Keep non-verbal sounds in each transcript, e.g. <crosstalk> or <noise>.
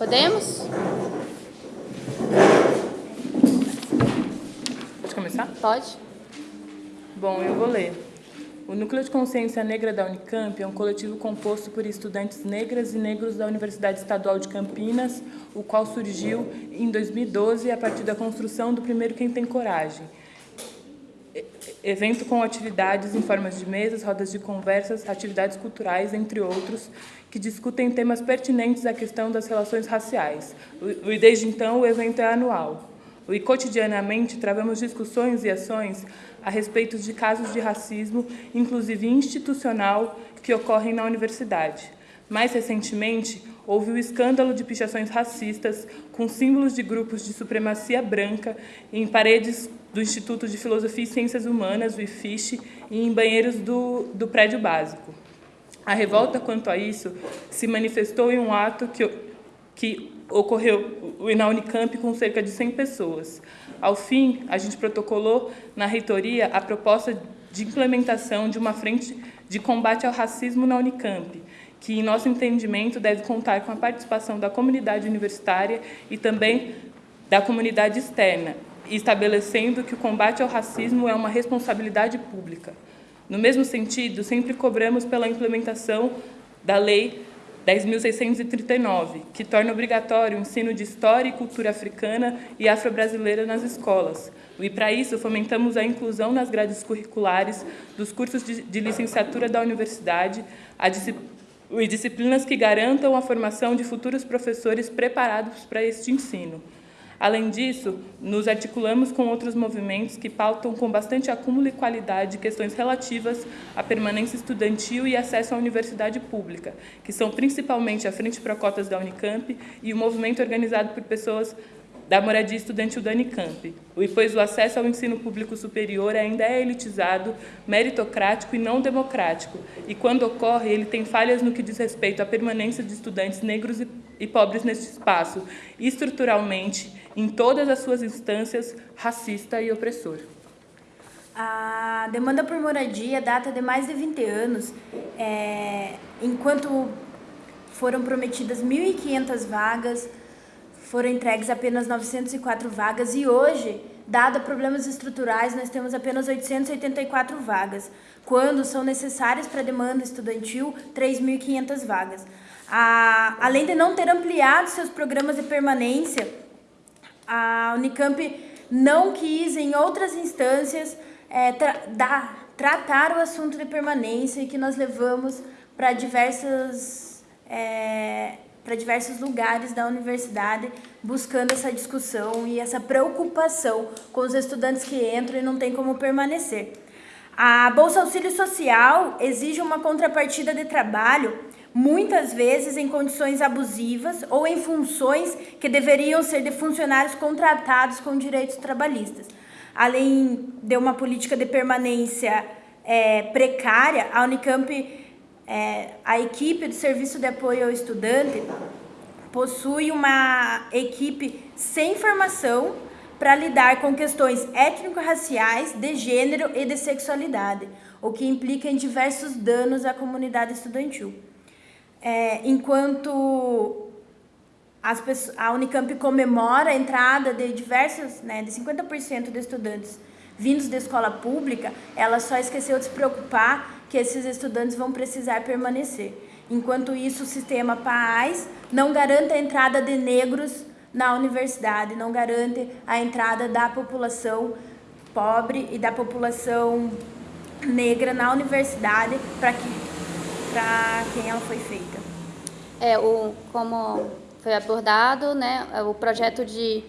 Podemos? Pode começar? Pode. Bom, eu vou ler. O Núcleo de Consciência Negra da Unicamp é um coletivo composto por estudantes negras e negros da Universidade Estadual de Campinas, o qual surgiu em 2012 a partir da construção do primeiro Quem Tem Coragem. Evento com atividades em formas de mesas, rodas de conversas, atividades culturais, entre outros, que discutem temas pertinentes à questão das relações raciais. E desde então o evento é anual. E cotidianamente travamos discussões e ações a respeito de casos de racismo, inclusive institucional, que ocorrem na universidade. Mais recentemente, houve o escândalo de pichações racistas com símbolos de grupos de supremacia branca em paredes do Instituto de Filosofia e Ciências Humanas, o IFISH, e em banheiros do, do prédio básico. A revolta quanto a isso se manifestou em um ato que, que ocorreu na Unicamp com cerca de 100 pessoas. Ao fim, a gente protocolou na reitoria a proposta de implementação de uma frente de combate ao racismo na Unicamp, que, em nosso entendimento, deve contar com a participação da comunidade universitária e também da comunidade externa, estabelecendo que o combate ao racismo é uma responsabilidade pública. No mesmo sentido, sempre cobramos pela implementação da Lei 10.639, que torna obrigatório o ensino de história e cultura africana e afro-brasileira nas escolas. E, para isso, fomentamos a inclusão nas grades curriculares dos cursos de, licenciatura da universidade e disciplinas que garantam a formação de futuros professores preparados para este ensino. Além disso, nos articulamos com outros movimentos que pautam com bastante acúmulo e qualidade questões relativas à permanência estudantil e acesso à universidade pública, que são principalmente a Frente Pro Cotas da Unicamp e o movimento organizado por pessoas da moradia estudantil da Unicamp, pois o acesso ao ensino público superior ainda é elitizado, meritocrático e não democrático, e quando ocorre, ele tem falhas no que diz respeito à permanência de estudantes negros e pobres neste espaço, estruturalmente em todas as suas instâncias, racista e opressor. A demanda por moradia data de mais de 20 anos, é, enquanto foram prometidas 1.500 vagas, foram entregues apenas 904 vagas e hoje, dado problemas estruturais, nós temos apenas 884 vagas, quando são necessárias para a demanda estudantil 3.500 vagas. A, além de não ter ampliado seus programas de permanência, a Unicamp não quis, em outras instâncias, é, tra tratar o assunto de permanência que nós levamos para diversas é, para diversos lugares da universidade, buscando essa discussão e essa preocupação com os estudantes que entram e não têm como permanecer. A Bolsa Auxílio Social exige uma contrapartida de trabalho muitas vezes em condições abusivas ou em funções que deveriam ser de funcionários contratados com direitos trabalhistas. Além de uma política de permanência é, precária, a Unicamp, é, a equipe do Serviço de Apoio ao Estudante, possui uma equipe sem formação para lidar com questões étnico-raciais, de gênero e de sexualidade, o que implica em diversos danos à comunidade estudantil. É, enquanto as pessoas, a Unicamp comemora a entrada de diversos, né, de 50% de estudantes vindos da escola pública, ela só esqueceu de se preocupar que esses estudantes vão precisar permanecer. Enquanto isso, o sistema PAAS não garante a entrada de negros na universidade, não garante a entrada da população pobre e da população negra na universidade para que quem ela foi feita? É, o, como foi abordado, né, o projeto de,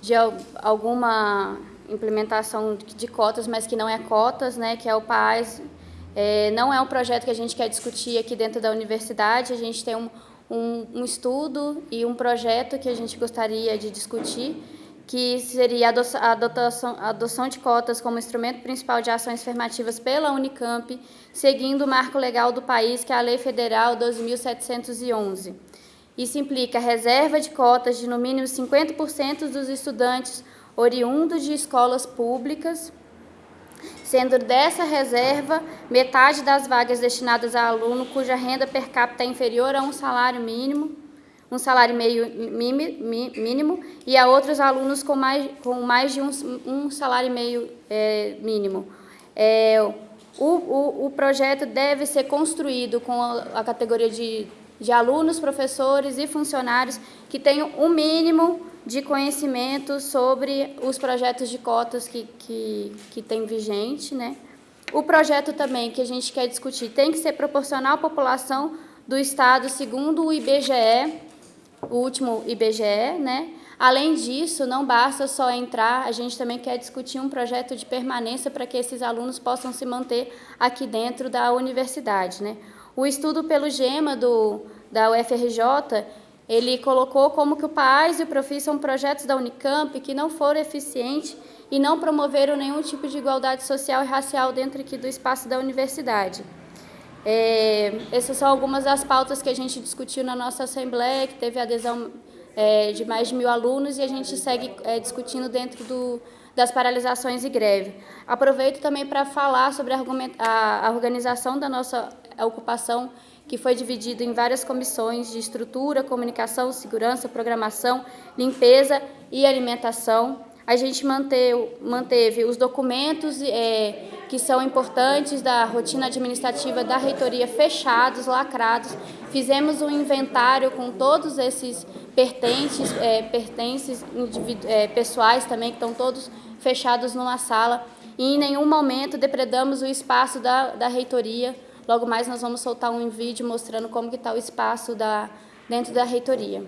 de alguma implementação de cotas, mas que não é cotas, né, que é o PAS, é, não é um projeto que a gente quer discutir aqui dentro da universidade, a gente tem um, um, um estudo e um projeto que a gente gostaria de discutir, que seria a adoção, adoção de cotas como instrumento principal de ações afirmativas pela Unicamp, seguindo o marco legal do país, que é a Lei Federal 12.711. Isso implica reserva de cotas de no mínimo 50% dos estudantes oriundos de escolas públicas, sendo dessa reserva metade das vagas destinadas a aluno cuja renda per capita é inferior a um salário mínimo, um salário meio mínimo e a outros alunos com mais, com mais de um, um salário meio é, mínimo. É, o, o, o, projeto deve ser construído com a, a categoria de, de alunos, professores e funcionários que tenham um mínimo de conhecimento sobre os projetos de cotas que, que, que tem vigente. Né? O projeto também que a gente quer discutir tem que ser proporcional à população do Estado segundo o IBGE, o último IBGE, né? Além disso, não basta só entrar, a gente também quer discutir um projeto de permanência para que esses alunos possam se manter aqui dentro da universidade. Né? O estudo pelo GEMA do, da UFRJ, ele colocou como que o PAIS e o Profi são projetos da Unicamp que não foram eficientes e não promoveram nenhum tipo de igualdade social e racial dentro aqui do espaço da universidade. É, essas são algumas das pautas que a gente discutiu na nossa Assembleia, que teve adesão é, de mais de mil alunos e a gente segue é, discutindo dentro do, das paralisações e greve. Aproveito também para falar sobre a, organização da nossa ocupação, que foi dividida em várias comissões de estrutura, comunicação, segurança, programação, limpeza e alimentação. A gente manteve, os documentos é, que são importantes da rotina administrativa da reitoria fechados, lacrados. Fizemos um inventário com todos esses pertences, é, pertences é, pessoais também, que estão todos fechados numa sala. E em nenhum momento depredamos o espaço da, da reitoria. Logo mais nós vamos soltar um vídeo mostrando como que está o espaço da, dentro da reitoria.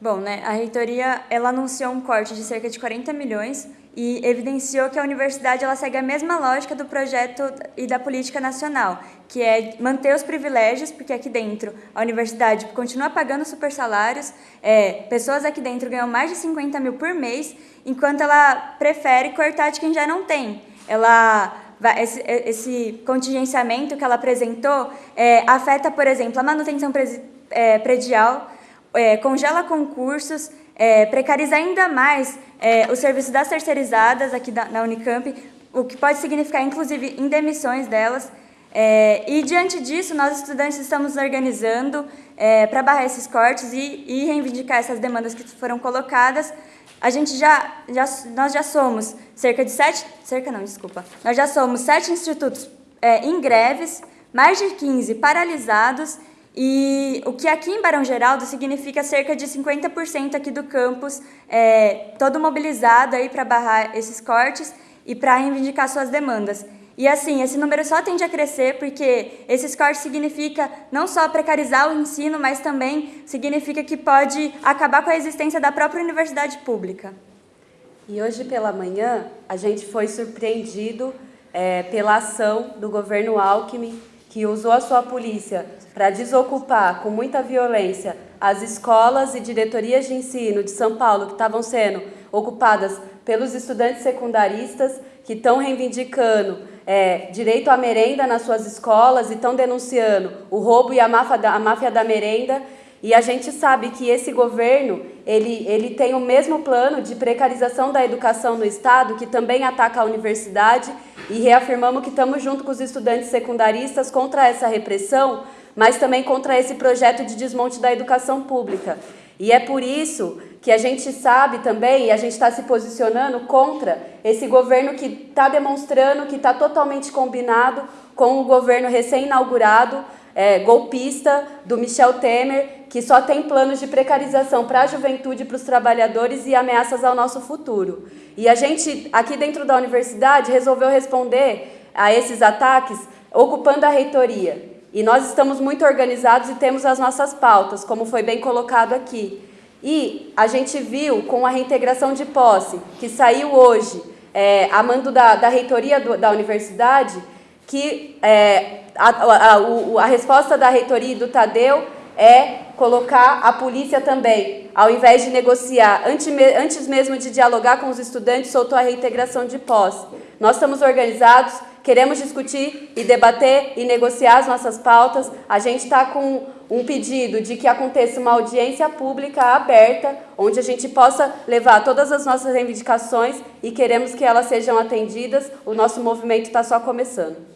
Bom, né, a reitoria ela anunciou um corte de cerca de 40 milhões e evidenciou que a universidade ela segue a mesma lógica do projeto e da política nacional, que é manter os privilégios, porque aqui dentro a universidade continua pagando super salários, é, pessoas aqui dentro ganham mais de 50 mil por mês, enquanto ela prefere cortar de quem já não tem. Ela esse, esse contingenciamento que ela apresentou é, afeta, por exemplo, a manutenção é, predial, é, congela concursos, é, precariza ainda mais é, o serviço das terceirizadas aqui da, na Unicamp, o que pode significar, inclusive, indemissões delas. É, e, diante disso, nós, estudantes, estamos organizando é, para barrar esses cortes e, e, reivindicar essas demandas que foram colocadas. A gente já, já, nós já somos cerca de sete, cerca não, desculpa, nós já somos sete institutos é, em greves, mais de 15 paralisados e o que aqui em Barão Geraldo significa cerca de 50% aqui do campus, é, todo mobilizado aí para barrar esses cortes e para reivindicar suas demandas. E assim, esse número só tende a crescer porque esses cortes significa não só precarizar o ensino, mas também significa que pode acabar com a existência da própria universidade pública. E hoje pela manhã a gente foi surpreendido é, pela ação do governo Alckmin que usou a sua polícia para desocupar com muita violência as escolas e diretorias de ensino de São Paulo que estavam sendo ocupadas pelos estudantes secundaristas que estão reivindicando é, direito à merenda nas suas escolas e estão denunciando o roubo e a máfia da, a máfia da merenda. E a gente sabe que esse governo ele, ele tem o mesmo plano de precarização da educação no Estado, que também ataca a universidade e reafirmamos que estamos junto com os estudantes secundaristas contra essa repressão, mas também contra esse projeto de desmonte da educação pública. E é por isso que a gente sabe também, e a gente está se posicionando contra esse governo que está demonstrando que está totalmente combinado com o governo recém-inaugurado, é, golpista do Michel Temer, que só tem planos de precarização para a juventude, para os trabalhadores e ameaças ao nosso futuro. E a gente, aqui dentro da universidade, resolveu responder a esses ataques ocupando a reitoria. E nós estamos muito organizados e temos as nossas pautas, como foi bem colocado aqui. E a gente viu com a reintegração de posse, que saiu hoje, é, a mando da, da reitoria do, da universidade, que é, a, a, a, a resposta da reitoria e do Tadeu é colocar a polícia também, ao invés de negociar, antes, mesmo de dialogar com os estudantes, soltou a reintegração de posse. Nós estamos organizados, queremos discutir e debater e negociar as nossas pautas. A gente está com um pedido de que aconteça uma audiência pública aberta, onde a gente possa levar todas as nossas reivindicações e queremos que elas sejam atendidas. O nosso movimento está só começando.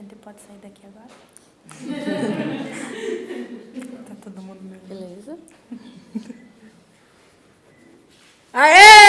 Gente pode sair daqui agora? <laughs> Tá todo mundo meio... Beleza. <laughs> Aê!